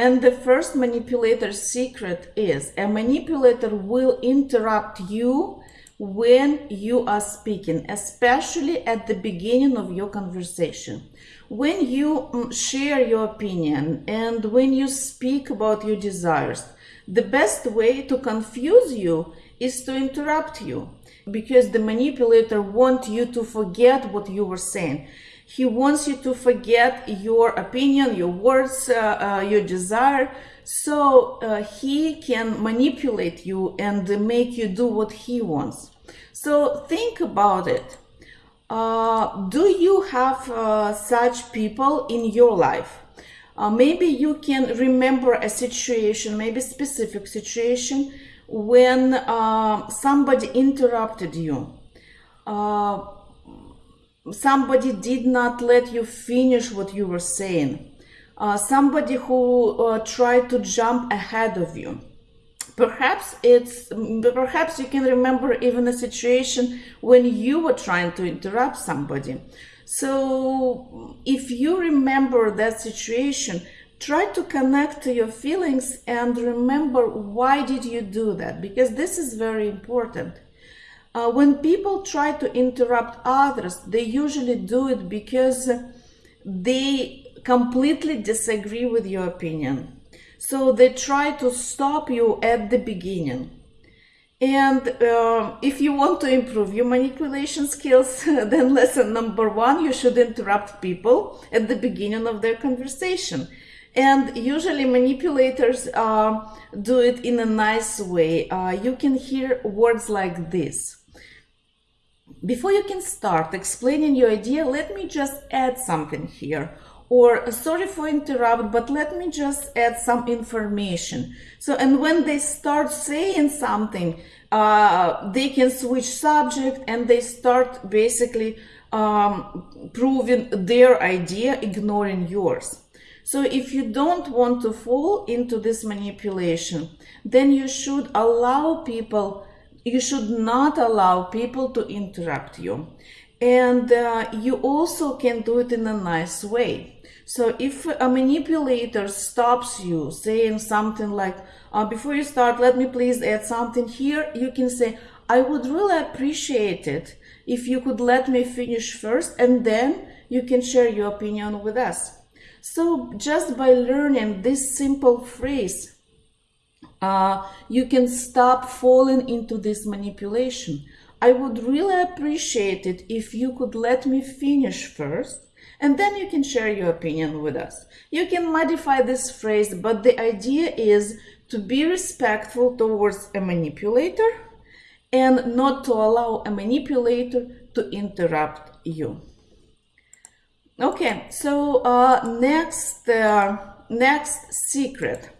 And the first manipulator's secret is a manipulator will interrupt you when you are speaking, especially at the beginning of your conversation. When you mm, share your opinion and when you speak about your desires, the best way to confuse you is to interrupt you because the manipulator wants you to forget what you were saying. He wants you to forget your opinion, your words, uh, uh, your desire, so uh, he can manipulate you and make you do what he wants. So think about it. Uh, do you have uh, such people in your life? Uh, maybe you can remember a situation, maybe specific situation when somebody interrupted you. Uh, somebody did not let you finish what you were saying. Uh, somebody who uh, tried to jump ahead of you. Perhaps it's perhaps you can remember even a situation when you were trying to interrupt somebody. So if you remember that situation, try to connect to your feelings and remember why did you do that because this is very important. Uh, when people try to interrupt others, they usually do it because they completely disagree with your opinion. So they try to stop you at the beginning. And uh, if you want to improve your manipulation skills, then lesson number one, you should interrupt people at the beginning of their conversation. And usually manipulators uh, do it in a nice way. Uh, you can hear words like this. Before you can start explaining your idea, let me just add something here. Or sorry for interrupt, but let me just add some information. So, and when they start saying something, uh, they can switch subject and they start basically um, proving their idea, ignoring yours. So if you don't want to fall into this manipulation, then you should allow people you should not allow people to interrupt you. And uh, you also can do it in a nice way. So if a manipulator stops you saying something like, uh, before you start, let me please add something here, you can say, I would really appreciate it if you could let me finish first and then you can share your opinion with us. So just by learning this simple phrase, uh, you can stop falling into this manipulation. I would really appreciate it if you could let me finish first and then you can share your opinion with us. You can modify this phrase, but the idea is to be respectful towards a manipulator and not to allow a manipulator to interrupt you. Okay, so uh, next, uh, next secret